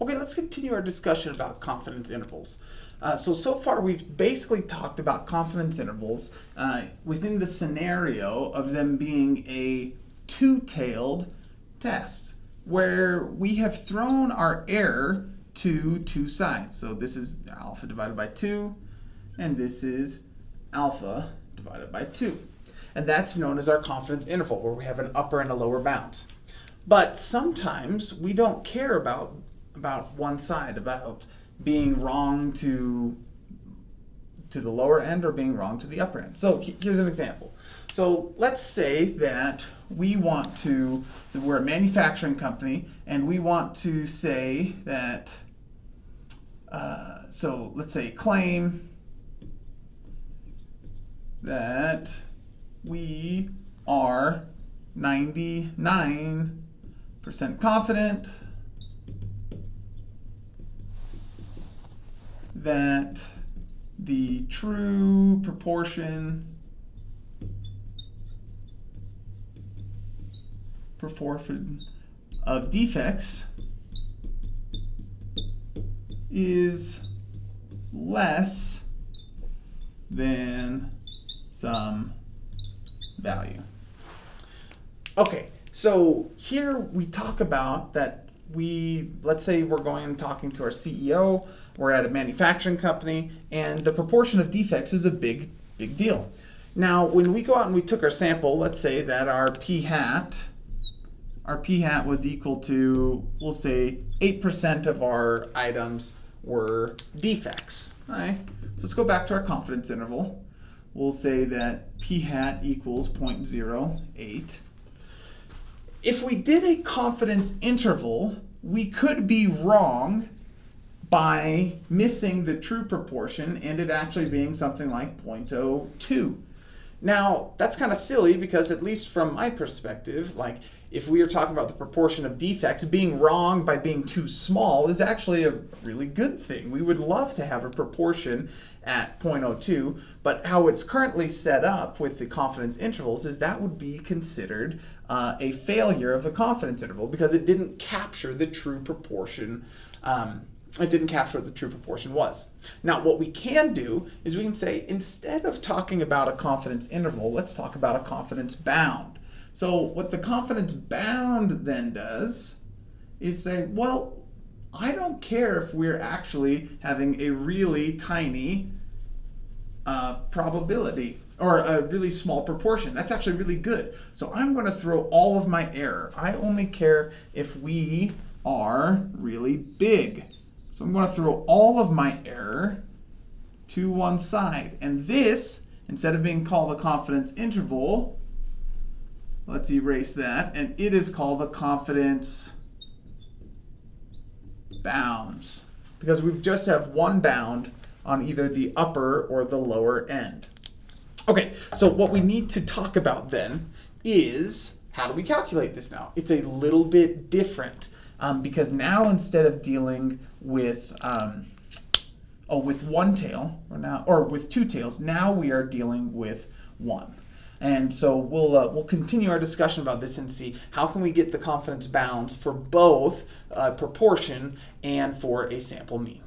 Okay, let's continue our discussion about confidence intervals. Uh, so, so far we've basically talked about confidence intervals uh, within the scenario of them being a two-tailed test, where we have thrown our error to two sides. So this is alpha divided by 2, and this is alpha divided by 2. And that's known as our confidence interval, where we have an upper and a lower bound. But sometimes we don't care about about one side, about being wrong to to the lower end or being wrong to the upper end. So here's an example. So let's say that we want to, we're a manufacturing company and we want to say that, uh, so let's say claim that we are 99% confident that the true proportion proportion of defects is less than some value. Okay, so here we talk about that we, let's say we're going and talking to our CEO, we're at a manufacturing company, and the proportion of defects is a big, big deal. Now, when we go out and we took our sample, let's say that our p hat, our p hat was equal to, we'll say 8% of our items were defects. All right, so let's go back to our confidence interval. We'll say that p hat equals 0.08 if we did a confidence interval, we could be wrong by missing the true proportion and it actually being something like 0.02. Now, that's kind of silly because at least from my perspective, like if we are talking about the proportion of defects, being wrong by being too small is actually a really good thing. We would love to have a proportion at 0.02, but how it's currently set up with the confidence intervals is that would be considered uh, a failure of the confidence interval because it didn't capture the true proportion um, it didn't capture what the true proportion was. Now, what we can do is we can say, instead of talking about a confidence interval, let's talk about a confidence bound. So what the confidence bound then does is say, well, I don't care if we're actually having a really tiny uh, probability or a really small proportion. That's actually really good. So I'm going to throw all of my error. I only care if we are really big. So I'm going to throw all of my error to one side. And this, instead of being called a confidence interval, let's erase that, and it is called the confidence bounds because we just have one bound on either the upper or the lower end. Okay, so what we need to talk about then is how do we calculate this now? It's a little bit different um, because now instead of dealing with um, oh with one tail or now or with two tails, now we are dealing with one. And so we'll uh, we'll continue our discussion about this and see how can we get the confidence bounds for both uh, proportion and for a sample mean.